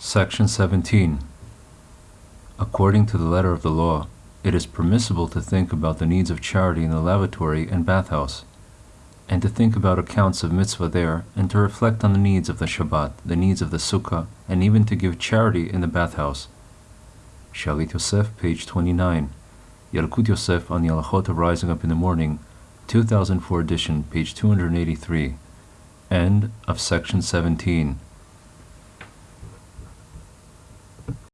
Section 17. According to the letter of the law, it is permissible to think about the needs of charity in the lavatory and bathhouse, and to think about accounts of mitzvah there, and to reflect on the needs of the Shabbat, the needs of the Sukkah, and even to give charity in the bathhouse. Shalit Yosef, page 29. Yalkut Yosef on the Halachot of Rising Up in the Morning, 2004 edition, page 283. End of section 17.